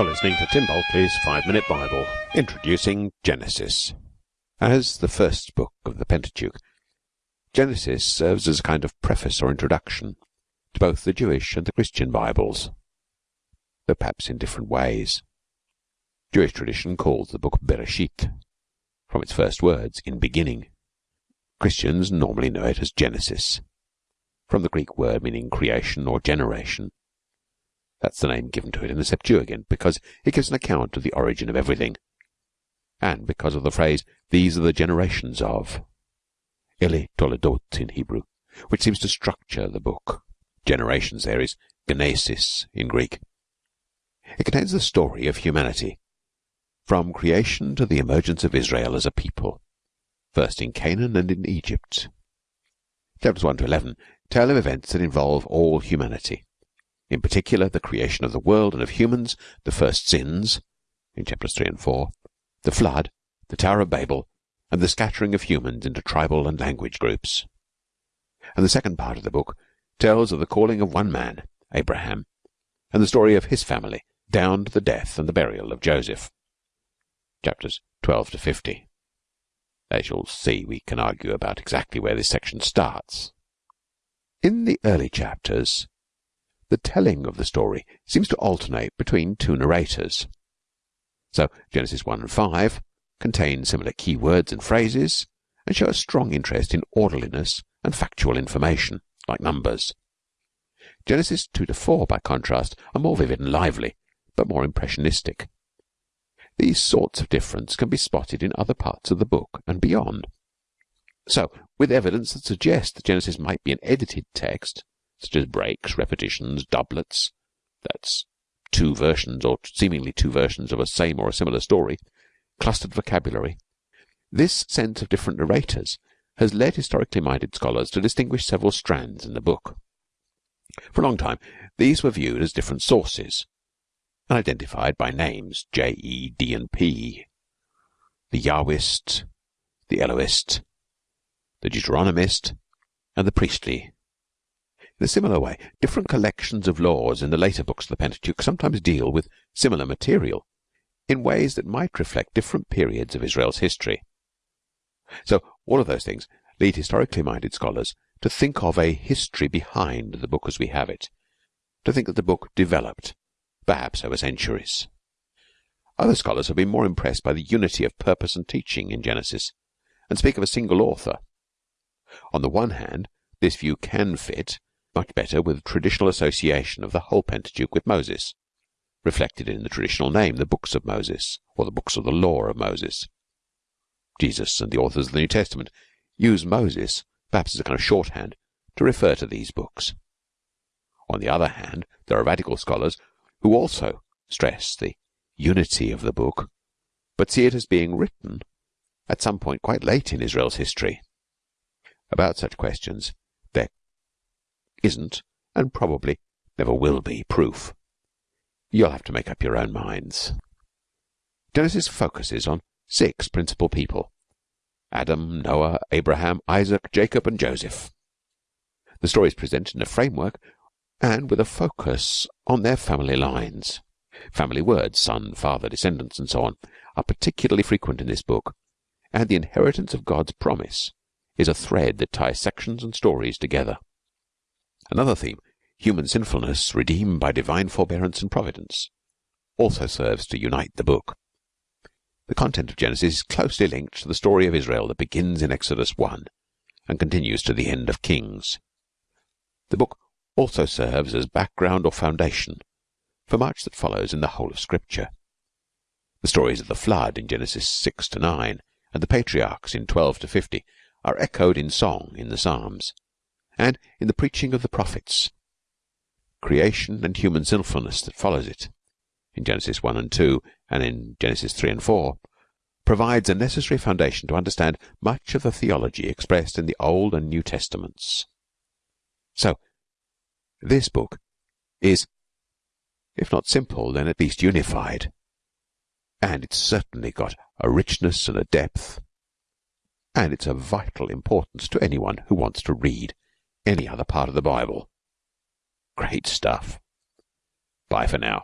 You're listening to Tim Bulkeley's Five Minute Bible, introducing Genesis. As the first book of the Pentateuch, Genesis serves as a kind of preface or introduction to both the Jewish and the Christian Bibles, though perhaps in different ways. Jewish tradition calls the book Bereshit, from its first words, in beginning. Christians normally know it as Genesis, from the Greek word meaning creation or generation that's the name given to it in the Septuagint because it gives an account of the origin of everything, and because of the phrase, these are the generations of Ele Toledot in Hebrew, which seems to structure the book. Generations there is Genesis in Greek. It contains the story of humanity, from creation to the emergence of Israel as a people, first in Canaan and in Egypt. Chapters 1 to 11 tell of events that involve all humanity in particular the creation of the world and of humans, the first sins in chapters 3 and 4, the flood, the Tower of Babel, and the scattering of humans into tribal and language groups. And the second part of the book tells of the calling of one man, Abraham, and the story of his family down to the death and the burial of Joseph. Chapters 12 to 50. As you'll see, we can argue about exactly where this section starts. In the early chapters, the telling of the story seems to alternate between two narrators. So Genesis 1 and 5 contain similar key words and phrases and show a strong interest in orderliness and factual information, like numbers. Genesis 2 to 4, by contrast, are more vivid and lively, but more impressionistic. These sorts of difference can be spotted in other parts of the book and beyond. So, with evidence that suggests that Genesis might be an edited text, such as breaks, repetitions, doublets that's two versions or seemingly two versions of a same or a similar story, clustered vocabulary. This sense of different narrators has led historically minded scholars to distinguish several strands in the book. For a long time, these were viewed as different sources and identified by names J, E, D, and P. The Yahwist, the Elohist, the Deuteronomist, and the priestly in a similar way, different collections of laws in the later books of the Pentateuch sometimes deal with similar material in ways that might reflect different periods of Israel's history. So all of those things lead historically minded scholars to think of a history behind the book as we have it, to think that the book developed, perhaps over centuries. Other scholars have been more impressed by the unity of purpose and teaching in Genesis, and speak of a single author. On the one hand, this view can fit much better with the traditional association of the whole Pentateuch with Moses, reflected in the traditional name, the books of Moses, or the books of the law of Moses. Jesus and the authors of the New Testament use Moses, perhaps as a kind of shorthand, to refer to these books. On the other hand, there are radical scholars who also stress the unity of the book, but see it as being written at some point quite late in Israel's history. About such questions, there isn't, and probably never will be, proof. You'll have to make up your own minds. Genesis focuses on six principal people Adam, Noah, Abraham, Isaac, Jacob, and Joseph. The story is presented in a framework and with a focus on their family lines. Family words, son, father, descendants, and so on, are particularly frequent in this book, and the inheritance of God's promise is a thread that ties sections and stories together. Another theme, human sinfulness redeemed by divine forbearance and providence, also serves to unite the book. The content of Genesis is closely linked to the story of Israel that begins in Exodus 1 and continues to the end of Kings. The book also serves as background or foundation for much that follows in the whole of Scripture. The stories of the flood in Genesis 6 to 9 and the patriarchs in 12 to 50 are echoed in song in the Psalms and in the preaching of the prophets. Creation and human sinfulness that follows it, in Genesis 1 and 2, and in Genesis 3 and 4, provides a necessary foundation to understand much of the theology expressed in the Old and New Testaments. So, this book is, if not simple, then at least unified. And it's certainly got a richness and a depth, and it's of vital importance to anyone who wants to read any other part of the Bible. Great stuff. Bye for now.